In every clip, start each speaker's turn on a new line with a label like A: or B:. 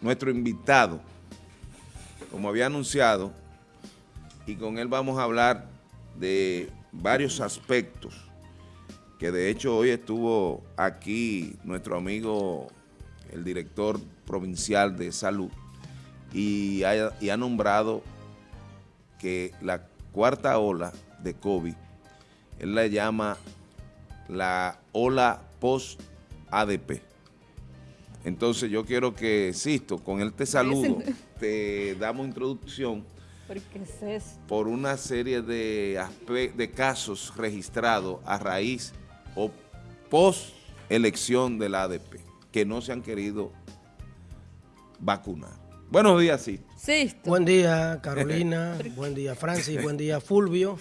A: nuestro invitado, como había anunciado, y con él vamos a hablar de varios aspectos, que de hecho hoy estuvo aquí nuestro amigo, el director provincial de salud, y ha, ha nombrado que la cuarta ola de COVID, él la llama la ola post-ADP. Entonces yo quiero que, Sisto, con este saludo, te damos introducción por una serie de, de casos registrados a raíz o post elección de la ADP, que no se han querido vacunar. Buenos días, Sisto.
B: Buen día, Carolina. buen día, Francis. buen día, Fulvio.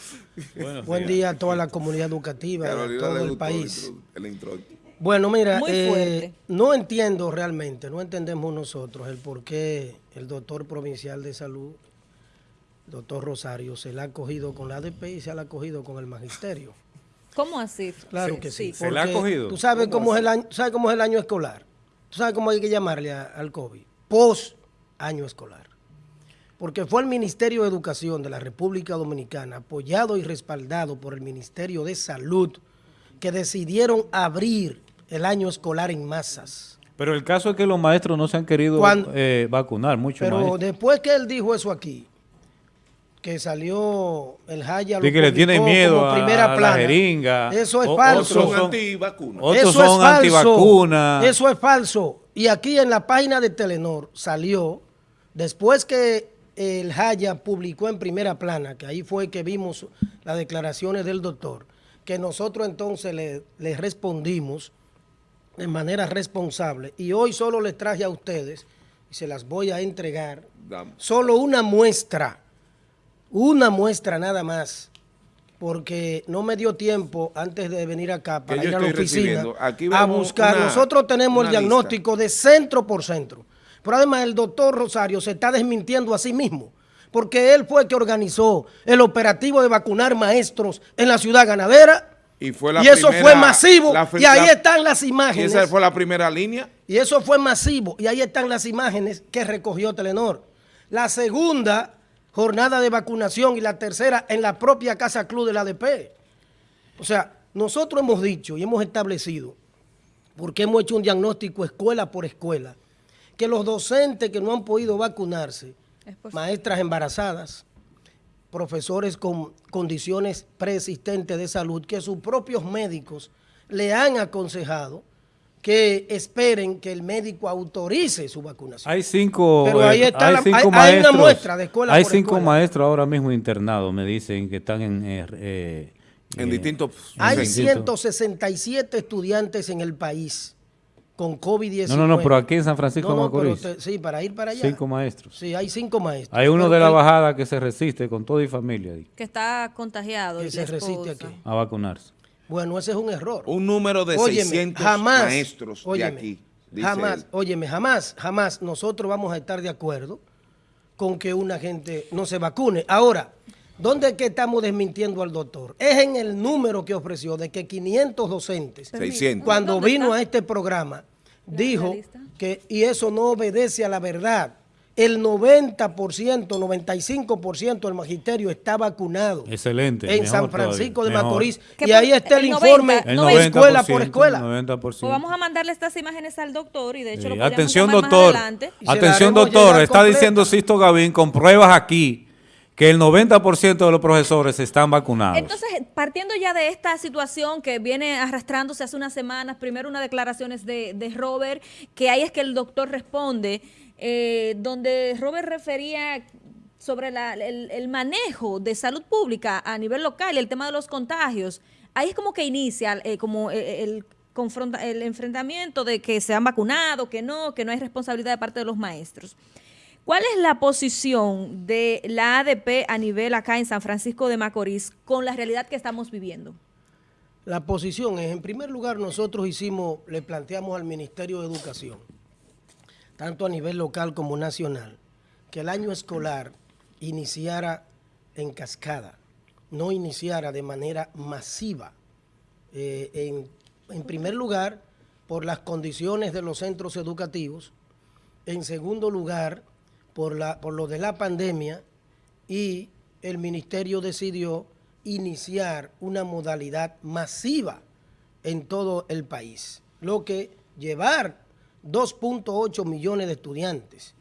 B: buen día a toda la comunidad educativa, de todo el país. Bueno, mira, eh, no entiendo realmente, no entendemos nosotros el por qué el doctor provincial de salud, doctor Rosario, se la ha cogido con la ADP y se la ha cogido con el magisterio.
C: ¿Cómo así?
B: Claro que sí. ¿Se la ha cogido? Tú sabes cómo, es el año, sabes cómo es el año escolar. Tú sabes cómo hay que llamarle al COVID. Post año escolar. Porque fue el Ministerio de Educación de la República Dominicana, apoyado y respaldado por el Ministerio de Salud, que decidieron abrir el año escolar en masas.
D: Pero el caso es que los maestros no se han querido eh, vacunar, mucho
B: Pero después que él dijo eso aquí, que salió el Jaya
D: que le tiene miedo a, primera la jeringa.
B: Eso es falso.
A: Otros son antivacunas.
B: Otros son antivacunas. Eso es falso. Y aquí en la página de Telenor salió, después que el Jaya publicó en primera plana, que ahí fue que vimos las declaraciones del doctor, que nosotros entonces le, le respondimos de manera responsable. Y hoy solo les traje a ustedes, y se las voy a entregar, solo una muestra, una muestra nada más, porque no me dio tiempo antes de venir acá para ir a la oficina a buscar. Nosotros tenemos el diagnóstico de centro por centro. Pero además el doctor Rosario se está desmintiendo a sí mismo, porque él fue el que organizó el operativo de vacunar maestros en la ciudad ganadera y, eso fue masivo. y ahí están las imágenes.
A: Y esa fue la primera línea.
B: Y eso fue masivo. Y ahí están las imágenes que recogió Telenor. La segunda jornada de vacunación y la tercera en la propia Casa Club de la ADP. O sea, nosotros hemos dicho y hemos establecido, porque hemos hecho un diagnóstico escuela por escuela, que los docentes que no han podido vacunarse, maestras embarazadas, profesores con condiciones preexistentes de salud que sus propios médicos le han aconsejado que esperen que el médico autorice su vacunación.
D: Hay cinco, Pero ahí está hay, cinco maestros, una muestra de escuela Hay cinco maestros ahora mismo internados, me dicen, que están en... Eh,
A: eh, en distintos...
B: Hay 167 estudiantes en el país con COVID-19.
D: No, no, no, pero aquí en San Francisco de Macorís.
B: sí, para ir para allá.
D: Cinco maestros.
B: Sí, hay cinco maestros.
D: Hay uno de la bajada que se resiste con todo y familia.
C: Que está contagiado.
B: Que se resiste aquí.
D: A vacunarse.
B: Bueno, ese es un error.
A: Un número de 600 maestros de aquí.
B: Jamás, óyeme, jamás, jamás nosotros vamos a estar de acuerdo con que una gente no se vacune. Ahora, ¿Dónde es que estamos desmintiendo al doctor? Es en el número que ofreció de que 500 docentes, 600. cuando vino a este programa, dijo que, y eso no obedece a la verdad, el 90%, 95% del magisterio está vacunado.
D: Excelente.
B: En San Francisco de Macorís. Y ahí está el, informe escuela por escuela. 90%. Pues
C: vamos a mandarle estas imágenes al doctor y de hecho lo
D: Atención doctor, atención doctor, está diciendo Sisto Gavín con pruebas aquí que el 90% de los profesores están vacunados.
C: Entonces, partiendo ya de esta situación que viene arrastrándose hace unas semanas, primero unas declaraciones de, de Robert, que ahí es que el doctor responde, eh, donde Robert refería sobre el, manejo de salud pública a nivel local el tema de los contagios. Ahí es como que inicia eh, como eh, el, el enfrentamiento de que se han vacunado, que no, que no hay responsabilidad de parte de los maestros. ¿Cuál es la posición de la ADP a nivel acá en San Francisco de Macorís con la realidad que estamos viviendo?
B: La posición es, en primer lugar, nosotros hicimos, le planteamos al Ministerio de Educación, tanto a nivel local como nacional, que el año escolar iniciara en cascada, no iniciara de manera masiva. Eh, en, en primer lugar, por las condiciones de los centros educativos, En segundo lugar, por, la, por lo de la pandemia y el ministerio decidió iniciar una modalidad masiva en todo el país, lo que llevar 2.8 millones de estudiantes,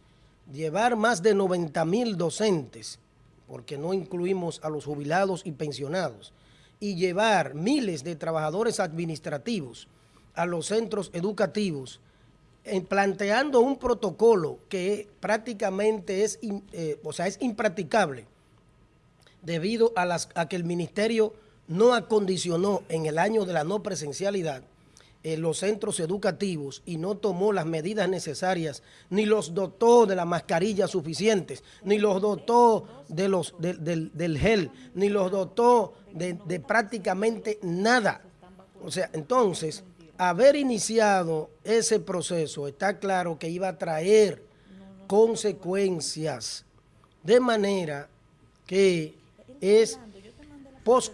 B: llevar más de 90 mil docentes, porque no incluimos a los jubilados y pensionados, y llevar miles de trabajadores administrativos a los centros educativos, planteando un protocolo que prácticamente es, eh, o sea, es impracticable, debido a, las, a que el ministerio no acondicionó en el año de la no presencialidad eh, los centros educativos y no tomó las medidas necesarias, ni los dotó de las mascarillas suficientes, ni los dotó de los, del gel, ni los dotó de prácticamente nada. O sea, entonces, haber iniciado ese proceso, está claro que iba a traer consecuencias, de manera que es post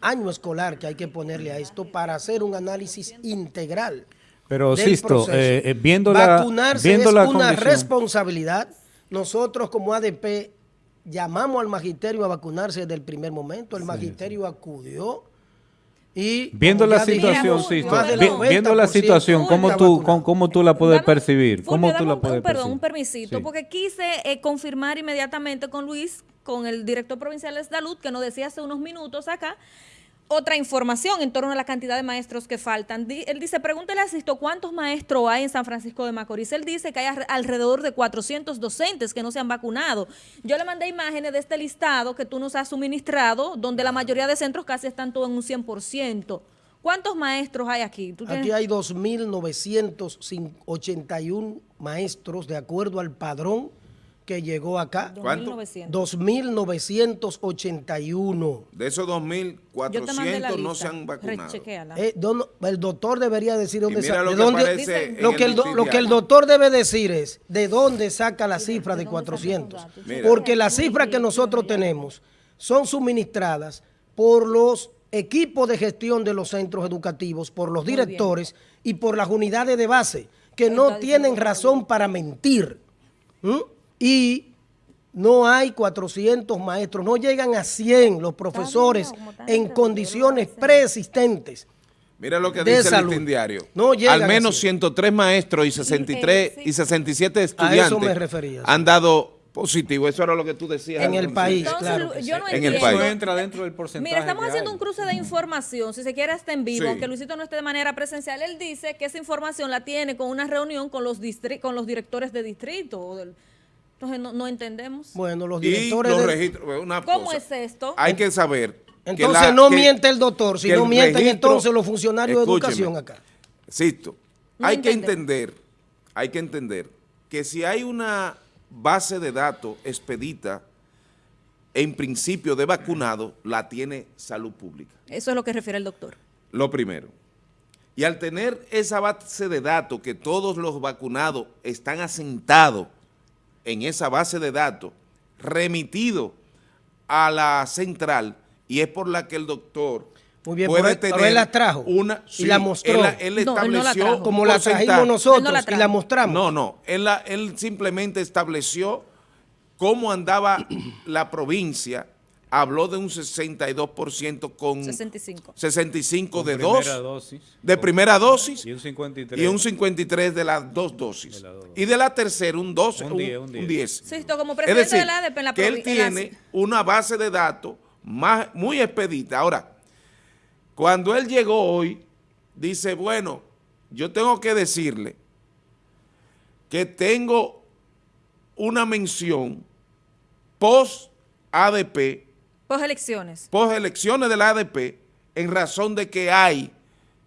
B: año escolar que hay que ponerle a esto para hacer un análisis integral.
D: Pero, Sisto, eh, eh, viendo la
B: Vacunarse es una responsabilidad. Nosotros como ADP llamamos al magisterio a vacunarse desde el primer momento. El magisterio acudió y...
D: Viendo la situación, Sisto, viendo la situación, ¿cómo tú, cómo, tú la puedes percibir? ¿Cómo tú la puedes
C: Perdón, un permisito, porque quise eh, confirmar inmediatamente con Luis con el director provincial de salud que nos decía hace unos minutos acá otra información en torno a la cantidad de maestros que faltan. Él dice, pregúntele a Sisto cuántos maestros hay en San Francisco de Macorís. Él dice que hay alrededor de 400 docentes que no se han vacunado. Yo le mandé imágenes de este listado que tú nos has suministrado, donde la mayoría de centros casi están todos en un 100%. ¿Cuántos maestros hay aquí?
B: Aquí hay 2.981 maestros de acuerdo al padrón que llegó acá.
A: ¿Cuánto?
B: 2.981.
A: De esos 2.400 no se han vacunado.
B: Eh, el doctor debería decir dónde saca. Lo, que lo, que el, lo que el doctor debe decir es de dónde saca la cifra de 400. Porque las cifras que nosotros tenemos son suministradas por los equipos de gestión de los centros educativos, por los directores y por las unidades de base, que no tienen razón para mentir y no hay 400 maestros, no llegan a 100 los profesores en condiciones preexistentes.
A: Mira lo que dice el listín diario. No Al menos 103 maestros y 63 y 67 estudiantes han dado positivo. Eso era lo que tú decías.
B: En el país, claro.
C: Yo
B: no
C: en el país.
D: entra dentro del porcentaje.
C: Mira, estamos haciendo un cruce de información. Si se quiere, está en vivo, aunque Luisito no esté de manera presencial. Él dice que esa información la tiene con una reunión con los, con los directores de distrito. Del, entonces no, entendemos.
B: Bueno, los directores...
C: ¿Cómo es esto?
A: Hay que saber...
B: Entonces no miente el doctor, sino mienten entonces los funcionarios de educación acá.
A: Insisto, hay que entender, hay que entender que si hay una base de datos expedita en principio de vacunado, la tiene salud pública.
C: Eso es lo que refiere el doctor.
A: Lo primero. Y al tener esa base de datos que todos los vacunados están asentados en esa base de datos remitido a la central y es por la que el doctor puede tener
B: él la trajo
A: una,
B: y la mostró.
A: Él, estableció
B: como la trajimos nosotros y la mostramos.
A: No, no, él, él simplemente estableció cómo andaba la provincia habló de un 62% con
C: 65,
A: 65 de dos, de primera dosis y un 53, y un 53 de las dos dosis. y de la tercera un 12, un 10. Un, 10.
C: como es decir, de la ADP
A: en la que él tiene una base de datos más, muy expedita. Ahora, cuando él llegó hoy, dice, bueno, yo tengo que decirle que tengo una mención post ADP
C: Post elecciones.
A: Post elecciones del ADP, en razón de que hay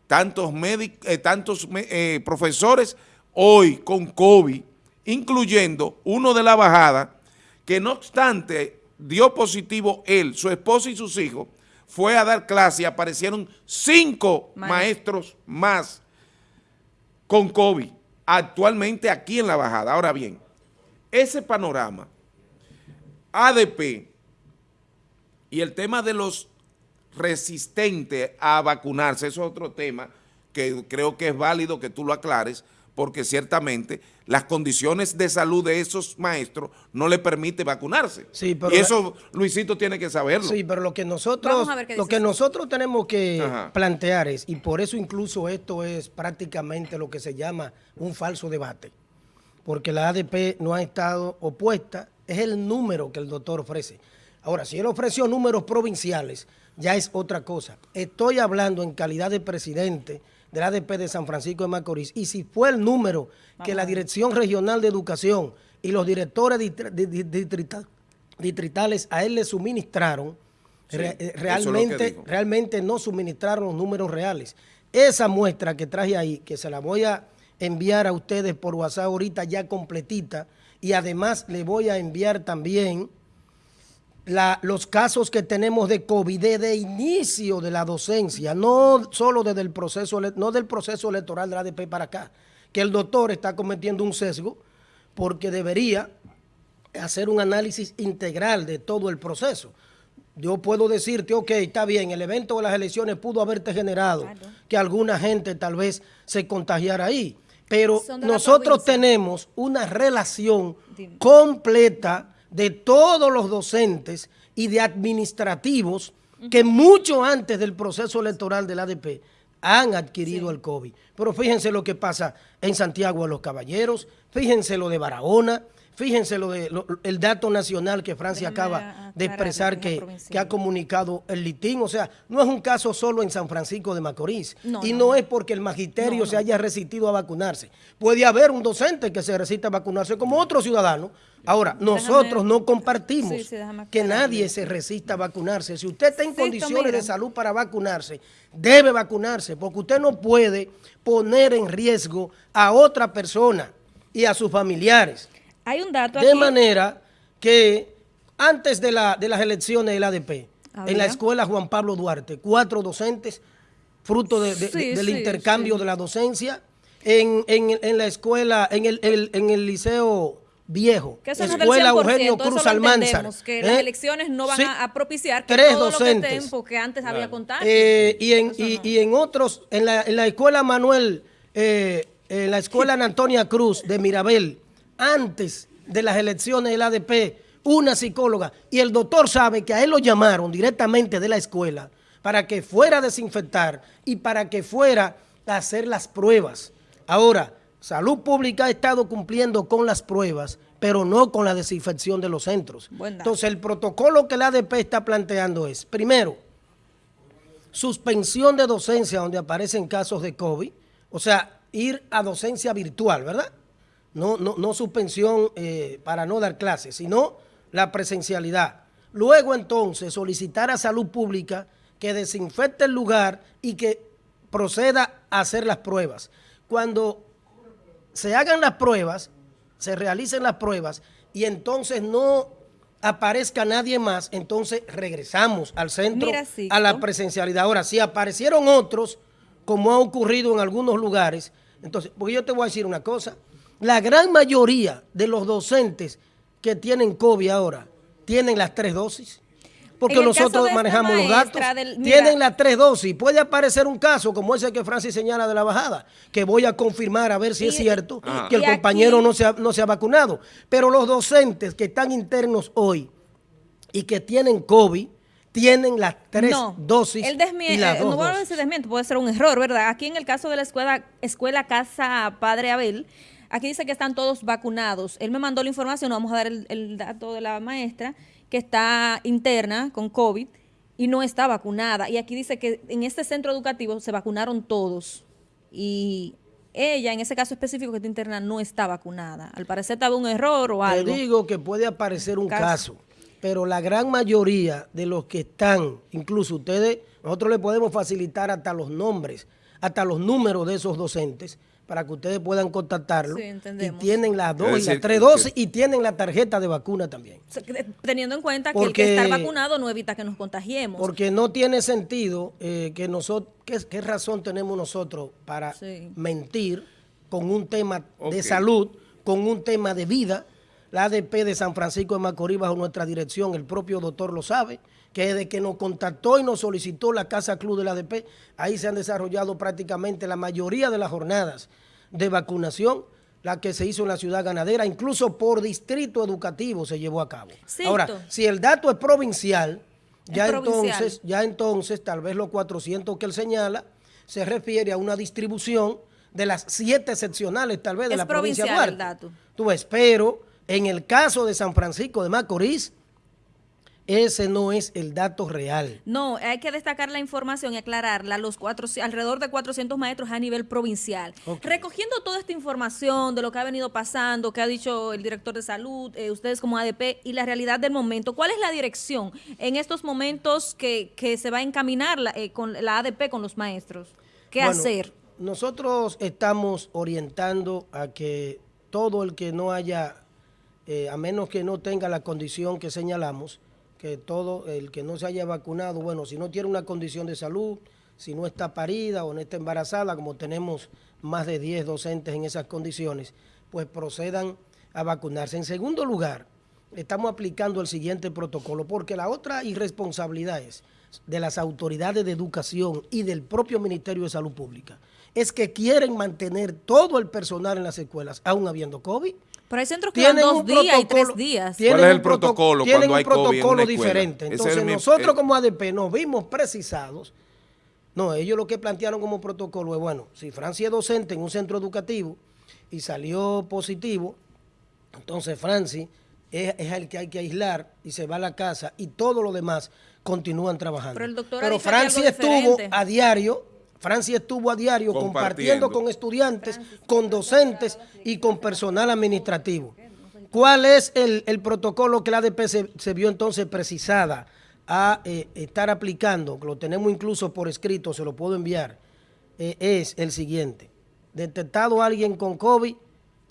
A: tantos, eh, tantos eh, profesores hoy con COVID, incluyendo uno de la bajada, que no obstante dio positivo él, su esposa y sus hijos, fue a dar clase y aparecieron cinco maestros más con COVID actualmente aquí en la bajada. Ahora bien, ese panorama, ADP, y el tema de los resistentes a vacunarse, eso es otro tema que creo que es válido que tú lo aclares, porque ciertamente las condiciones de salud de esos maestros no le permite vacunarse. y eso Luisito tiene que saberlo.
B: Sí, pero lo que nosotros, lo que nosotros tenemos que plantear es, y por eso incluso esto es prácticamente lo que se llama un falso debate, porque la ADP no ha estado opuesta, es el número que el doctor ofrece. Ahora, si él ofreció números provinciales, ya es otra cosa. Estoy hablando en calidad de presidente del ADP de San Francisco de Macorís, y si fue el número que la Dirección Regional de Educación y los directores distritales a él le suministraron, realmente, realmente no suministraron los números reales. Esa muestra que traje ahí, que se la voy a enviar a ustedes por WhatsApp ahorita ya completita, y además le voy a enviar también los casos que tenemos de COVID desde inicio de la docencia, no solo desde el proceso, no del proceso electoral de la ADP para acá, que el doctor está cometiendo un sesgo porque debería hacer un análisis integral de todo el proceso. Yo puedo decirte, ok, está bien, el evento de las elecciones pudo haberte generado que alguna gente tal vez se contagiara ahí, pero nosotros tenemos una relación completa de todos los docentes y de administrativos que mucho antes del proceso electoral del ADP han adquirido el COVID. Pero fíjense lo que pasa en Santiago de los Caballeros, fíjense lo de Barahona, Fíjense lo de el dato nacional que Francia acaba de expresar que, ha comunicado el litín. O sea, no es un caso solo en San Francisco de Macorís. y no, es porque el magisterio se haya resistido a vacunarse. Puede haber un docente que se resista a vacunarse como otro ciudadano. Ahora, nosotros no compartimos que nadie se resista a vacunarse. Si usted está en condiciones de salud para vacunarse, debe vacunarse, porque usted no puede poner en riesgo a otra persona y a sus familiares.
C: Hay un dato
B: De manera que antes de, la, de las elecciones del ADP, en la escuela Juan Pablo Duarte, cuatro docentes, fruto del intercambio de la docencia, en, la escuela, en el, en el liceo viejo,
C: que escuela Eugenio Cruz Almanzar. que las ¿eh? elecciones no van a, propiciar que
B: tres todo docentes.
C: lo que, antes había contado.
B: Eh, y, en, y, en otros, en la, en la escuela Manuel, eh, en la escuela Antonia Cruz de Mirabel, antes de las elecciones del ADP, una psicóloga, y el doctor sabe que a él lo llamaron directamente de la escuela para que fuera a desinfectar y para que fuera a hacer las pruebas. Ahora, Salud Pública ha estado cumpliendo con las pruebas, pero no con la desinfección de los centros. Entonces, el protocolo que el ADP está planteando es, primero, suspensión de docencia donde aparecen casos de COVID, o sea, ir a docencia virtual, ¿verdad? no, no, suspensión eh, para no dar clases, sino la presencialidad. Luego entonces solicitar a salud pública que desinfecte el lugar y que proceda a hacer las pruebas. Cuando se hagan las pruebas, se realicen las pruebas y entonces no aparezca nadie más, entonces regresamos al centro, a la presencialidad. Ahora, si aparecieron otros, como ha ocurrido en algunos lugares, entonces, porque yo te voy a decir una cosa, la gran mayoría de los docentes que tienen COVID ahora tienen las tres dosis. Porque nosotros manejamos los datos. tienen las tres dosis. Puede aparecer un caso como ese que Francis señala de la bajada, que voy a confirmar a ver si es cierto que el compañero no, se ha, no se ha vacunado. Pero los docentes que están internos hoy y que tienen COVID, tienen las tres dosis. El
C: y las eh, no voy a decir desmiento, puede ser un error, ¿verdad? Aquí en el caso de la escuela, escuela Casa Padre Abel, Aquí dice que están todos vacunados. Él me mandó la información, vamos a dar el, dato de la maestra, que está interna con COVID y no está vacunada. Y aquí dice que en este centro educativo se vacunaron todos. Y ella, en ese caso específico que está interna, no está vacunada. Al parecer estaba un error o algo.
B: Te digo que puede aparecer un caso. pero la gran mayoría de los que están, incluso ustedes, nosotros le podemos facilitar hasta los nombres, hasta los números de esos docentes, para que ustedes puedan contactarlo. Sí, y tienen las dos y las tres dosis y tienen la tarjeta de vacuna también.
C: Teniendo en cuenta que el que estar vacunado no evita que nos contagiemos.
B: Porque no tiene sentido eh, que nosotros, ¿qué, razón tenemos nosotros para mentir con un tema de salud, con un tema de vida? La ADP de San Francisco de Macorís bajo nuestra dirección, el propio doctor lo sabe, que desde que nos contactó y nos solicitó la Casa Club de la ADP, ahí se han desarrollado prácticamente la mayoría de las jornadas de vacunación, la que se hizo en la ciudad ganadera, incluso por distrito educativo se llevó a cabo. Ahora, si el dato es provincial, ya entonces, ya entonces tal vez los 400 que él señala se refiere a una distribución de las siete seccionales tal vez de la provincia de Duarte. El dato. Tú ves, pero en el caso de San Francisco de Macorís, ese no es el dato real.
C: No, hay que destacar la información y aclararla. Los cuatro, alrededor de 400 maestros a nivel provincial. Recogiendo toda esta información de lo que ha venido pasando, que ha dicho el director de salud, eh, ustedes como ADP y la realidad del momento, ¿cuál es la dirección en estos momentos que, se va a encaminar la, eh, con la ADP con los maestros? ¿Qué hacer?
B: Nosotros estamos orientando a que todo el que no haya, eh, a menos que no tenga la condición que señalamos, que todo el que no se haya vacunado, bueno, si no tiene una condición de salud, si no está parida o no está embarazada, como tenemos más de 10 docentes en esas condiciones, pues procedan a vacunarse. En segundo lugar, estamos aplicando el siguiente protocolo, porque la otra irresponsabilidad es de las autoridades de educación y del propio Ministerio de Salud Pública, es que quieren mantener todo el personal en las escuelas, aún habiendo COVID,
C: pero hay centros que dan dos días y tres días.
A: ¿Cuál es el protocolo
B: tienen un protocolo diferente. Entonces nosotros como ADP nos vimos precisados. No, ellos lo que plantearon como protocolo es, bueno, si Francia es docente en un centro educativo y salió positivo, entonces Francia es, el que hay que aislar y se va a la casa y todo lo demás continúan trabajando. Pero, Francia estuvo a diario Francia estuvo a diario compartiendo con estudiantes, con docentes y con personal administrativo. ¿Cuál es el, protocolo que la ADP se, vio entonces precisada a eh, estar aplicando? Lo tenemos incluso por escrito, se lo puedo enviar. Eh, es el siguiente. Detectado alguien con COVID,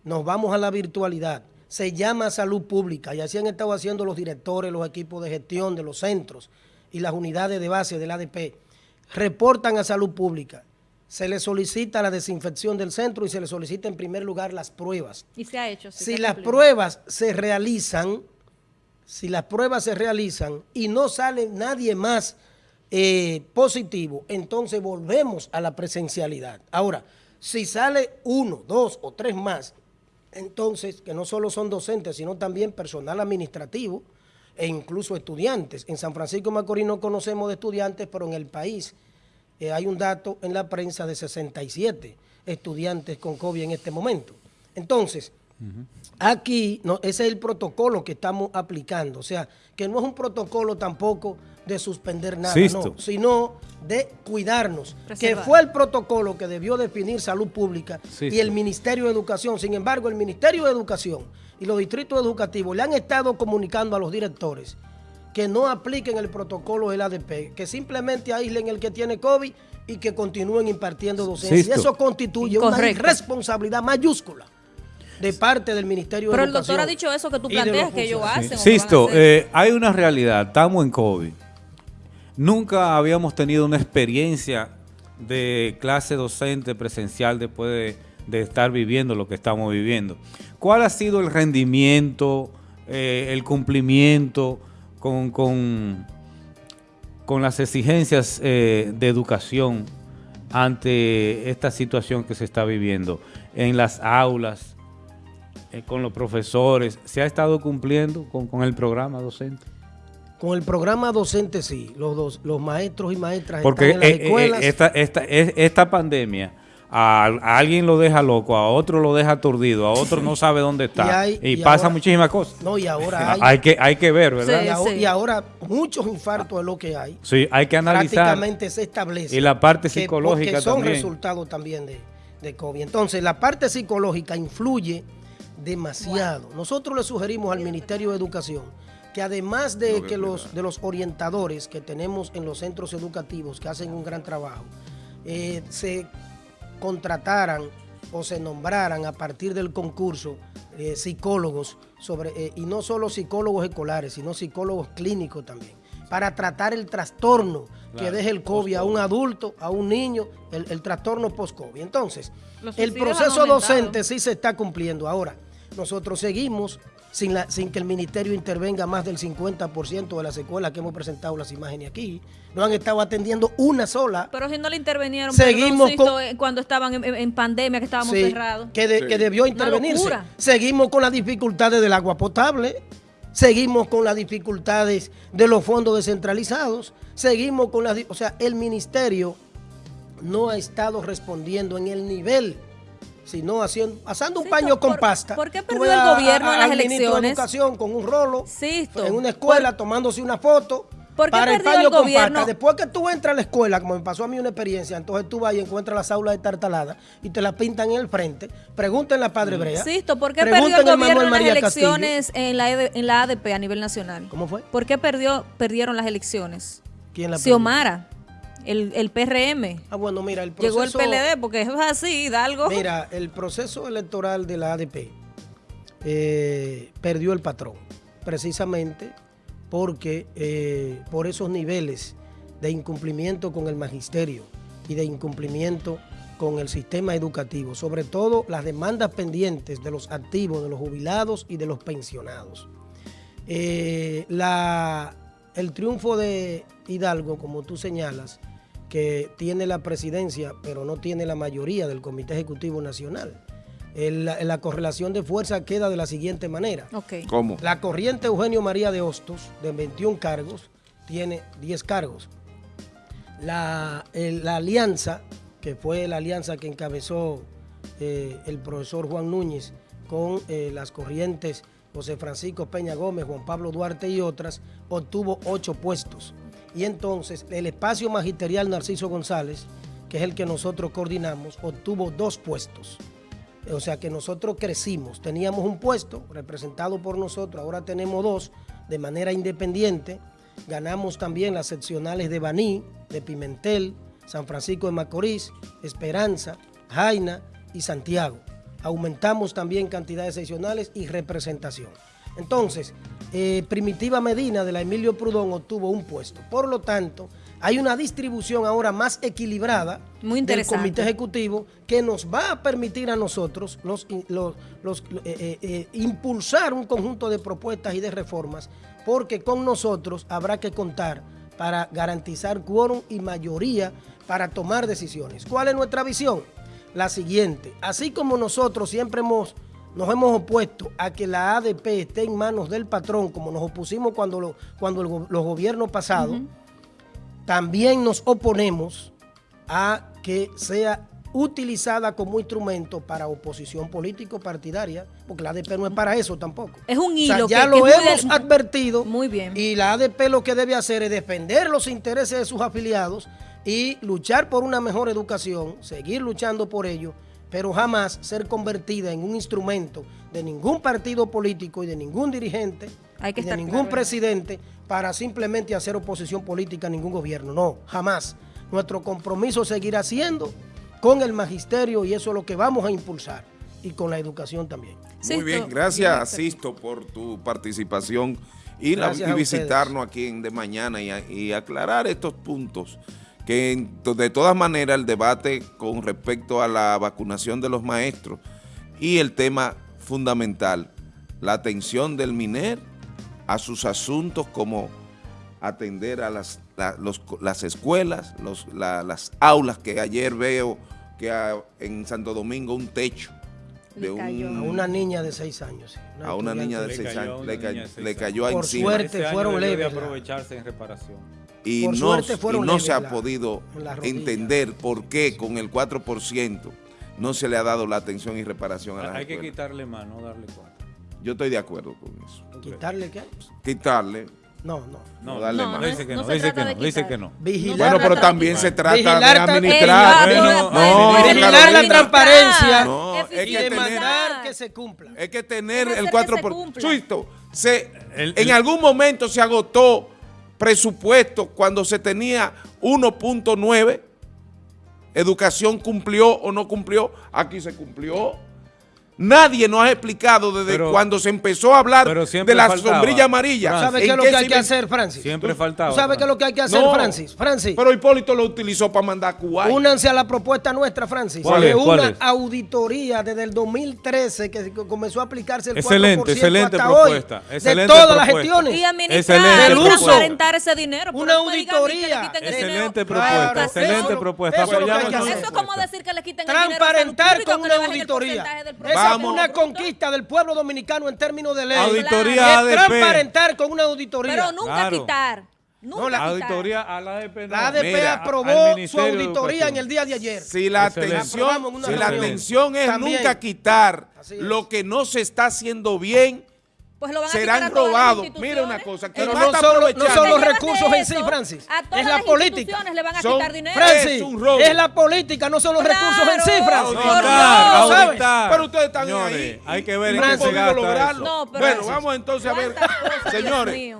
B: nos vamos a la virtualidad. Se llama salud pública y así han estado haciendo los directores, los equipos de gestión de los centros y las unidades de base del ADP reportan a salud pública. Se le solicita la desinfección del centro y se le solicita en primer lugar las pruebas.
C: Y se ha hecho.
B: si las pruebas se realizan, si las pruebas se realizan y no sale nadie más eh, positivo, entonces volvemos a la presencialidad. Ahora, si sale uno, dos o tres más, entonces, que no solo son docentes, sino también personal administrativo, e incluso estudiantes. En San Francisco de Macorís no conocemos de estudiantes, pero en el país eh, hay un dato en la prensa de 67 estudiantes con COVID en este momento. Entonces, aquí no, ese es el protocolo que estamos aplicando. O sea, que no es un protocolo tampoco de suspender nada, no, sino de cuidarnos, que fue el protocolo que debió definir Salud Pública y el Ministerio de Educación. Sin embargo, el Ministerio de Educación y los distritos educativos le han estado comunicando a los directores que no apliquen el protocolo del ADP, que simplemente aíslen el que tiene COVID y que continúen impartiendo docencia. Y eso constituye una responsabilidad mayúscula de parte del Ministerio
C: de
B: Educación.
C: Pero el doctor ha dicho eso que tú planteas que ellos hacen.
D: Sisto, eh, hay una realidad, estamos en COVID Nunca habíamos tenido una experiencia de clase docente presencial después de, estar viviendo lo que estamos viviendo. ¿Cuál ha sido el rendimiento, eh, el cumplimiento con, con, las exigencias eh, de educación ante esta situación que se está viviendo en las aulas, eh, con los profesores? ¿Se ha estado cumpliendo con el programa docente?
B: Con el programa docente sí, los, dos, los maestros y maestras
D: Porque están en las eh, eh, escuelas. esta, esta, esta pandemia a, alguien lo deja loco, a otro lo deja aturdido, a otro no sabe dónde está. Y, pasa muchísimas cosas.
B: No, y ahora hay,
D: hay, que, hay que ver, ¿verdad?
B: y, ahora, muchos infartos es lo que hay.
D: Sí, hay que analizar.
B: Prácticamente se establece.
D: Y la parte psicológica
B: que son resultados también de, de COVID. Entonces, la parte psicológica influye demasiado. Nosotros le sugerimos al Ministerio de Educación que además de que los, de los orientadores que tenemos en los centros educativos que hacen un gran trabajo, eh, se contrataran o se nombraran a partir del concurso eh, psicólogos, sobre, eh, y no solo psicólogos escolares, sino psicólogos clínicos también, para tratar el trastorno que deja el COVID a un adulto, a un niño, el, trastorno post-COVID. Entonces, el proceso docente sí se está cumpliendo. Ahora, nosotros seguimos sin, la, sin que el ministerio intervenga más del 50% de las escuelas que hemos presentado las imágenes aquí. No han estado atendiendo una sola.
C: Pero si no le intervinieron
B: Seguimos
C: cuando estaban en, pandemia, que estábamos cerrados.
B: Que, que debió intervenirse. Seguimos con las dificultades del agua potable. Seguimos con las dificultades de los fondos descentralizados. Seguimos con las... O sea, el ministerio no ha estado respondiendo en el nivel sino haciendo, asando un paño con pasta.
C: ¿Por qué perdió el gobierno en las elecciones?
B: De educación con un rolo en una escuela tomándose una foto.
C: ¿Por qué perdió el, gobierno?
B: Después que tú entras a la escuela, como me pasó a mí una experiencia, entonces tú vas y encuentras las aulas de tartalada y te la pintan en el frente. Pregúntenle a Padre Brea.
C: Insisto, ¿por qué perdió el gobierno en las elecciones en la, en la ADP a nivel nacional?
B: ¿Cómo fue?
C: ¿Por qué perdió, perdieron las elecciones?
B: ¿Quién la perdió?
C: Xiomara el, el PRM.
B: Ah, bueno, mira, el proceso...
C: Llegó el PLD porque es así, algo
B: Mira, el proceso electoral de la ADP eh, perdió el patrón, precisamente porque eh, por esos niveles de incumplimiento con el magisterio y de incumplimiento con el sistema educativo, sobre todo las demandas pendientes de los activos, de los jubilados y de los pensionados. Eh, la, el triunfo de Hidalgo, como tú señalas, que tiene la presidencia, pero no tiene la mayoría del Comité Ejecutivo Nacional. la correlación de fuerza queda de la siguiente manera.
A: ¿Cómo?
B: La corriente Eugenio María de Hostos, de 21 cargos, tiene 10 cargos. La, alianza, que fue la alianza que encabezó eh, el profesor Juan Núñez con eh, las corrientes José Francisco Peña Gómez, Juan Pablo Duarte y otras, obtuvo 8 puestos. Y entonces el espacio magisterial Narciso González, que es el que nosotros coordinamos, obtuvo dos puestos. O sea que nosotros crecimos. Teníamos un puesto representado por nosotros, ahora tenemos dos de manera independiente. Ganamos también las seccionales de Baní, de Pimentel, San Francisco de Macorís, Esperanza, Jaina y Santiago. Aumentamos también cantidades seccionales y representación. Entonces, eh, Primitiva Medina de la Emilio Prudón obtuvo un puesto. Por lo tanto, hay una distribución ahora más equilibrada del Comité Ejecutivo que nos va a permitir a nosotros los, eh, eh, impulsar un conjunto de propuestas y de reformas, porque con nosotros habrá que contar para garantizar quórum y mayoría para tomar decisiones. ¿Cuál es nuestra visión? La siguiente. Así como nosotros siempre hemos nos hemos opuesto a que la ADP esté en manos del patrón, como nos opusimos cuando, cuando los gobiernos pasados, también nos oponemos a que sea utilizada como instrumento para oposición político-partidaria, porque la ADP no es para eso tampoco.
C: Es un hilo.
B: ya lo hemos advertido.
C: Muy bien.
B: Y la ADP lo que debe hacer es defender los intereses de sus afiliados y luchar por una mejor educación, seguir luchando por ello pero jamás ser convertida en un instrumento de ningún partido político y de ningún dirigente, y de ningún presidente para simplemente hacer oposición política a ningún gobierno. No, jamás. Nuestro compromiso seguirá siendo con el magisterio y eso es lo que vamos a impulsar y con la educación también.
A: Muy bien, gracias Sisto por tu participación ir a, visitarnos aquí en De Mañana y aclarar estos puntos que de todas maneras el debate con respecto a la vacunación de los maestros y el tema fundamental, la atención del MINER a sus asuntos como atender a las, las escuelas, las aulas que ayer veo que en Santo Domingo un techo
B: de a una niña de seis años.
A: a una niña de seis años le, cayó,
B: Por suerte fueron leves.
D: aprovecharse en reparación
A: y no, se ha podido entender por qué con el 4% no se le ha dado la atención y reparación a la
D: Hay que quitarle más, no darle 4.
A: Yo estoy de acuerdo con eso.
B: ¿Quitarle qué?
A: Quitarle.
B: No, no.
A: No, darle más.
D: Dice que no, dice que no, dice que no.
A: bueno, pero también se trata de administrar.
B: no, vigilar la transparencia.
A: No,
B: es que tener
A: que se cumpla. Es que tener el 4%. Suisto, se, en algún momento se agotó presupuesto cuando se tenía 1.9, educación cumplió o no cumplió, aquí se cumplió. Nadie nos ha explicado desde cuando se empezó a hablar de la sombrilla amarilla.
B: ¿Sabes qué es lo que hay que hacer, Francis?
D: Siempre faltaba.
B: ¿Sabes qué es lo que hay que hacer, Francis? Francis.
A: Pero Hipólito lo utilizó para mandar a Cuba.
B: Únanse a la propuesta nuestra, Francis.
D: ¿Cuál es?
B: una auditoría desde el 2013 que comenzó a aplicarse el
D: excelente,
B: 4%
D: excelente
B: hasta
D: propuesta,
B: hoy,
D: excelente
B: de todas las gestiones.
C: Y administrar,
B: el uso.
C: transparentar ese dinero.
B: Una auditoría.
D: Excelente propuesta, excelente propuesta.
B: eso es lo que hay que
D: Apoyamos
B: hacer.
C: Eso es como decir que le quiten el dinero
B: Transparentar con una auditoría. Una conquista del pueblo dominicano en términos de ley.
D: Auditoría
B: Es
D: ADP.
B: transparentar con una auditoría.
C: Pero nunca
D: Claro.
C: quitar. Nunca
B: No, la
C: quitar.
D: Auditoría a la ADP. no.
B: La ADP
A: Mira,
B: aprobó su auditoría en el día de ayer.
A: Si la atención, si la
B: reunión.
A: atención es
B: También.
A: nunca quitar lo que no se está haciendo bien,
C: Pues lo van a
A: serán robados. Mira una cosa, que
B: Pero
A: no
B: no son, no son los recursos en sí, Francis.
C: A todas
B: Es la
C: las
B: política.
C: le van a
A: Son-
C: quitar dinero.
B: Francis,
A: Es un robo.
B: es la política, no son los
C: Claro.
B: recursos en sí, Francis. ¿sabes?
D: auditar.
A: Pero ustedes están
D: Señores,
A: ahí.
D: hay que ver en
A: no
D: qué
A: han
D: se
A: podido
D: gasta
A: lograrlo.
D: eso.
C: No, pero
A: bueno, vamos entonces a ver,
C: ¿Cuántas cosas, Dios
A: señores,
C: mío?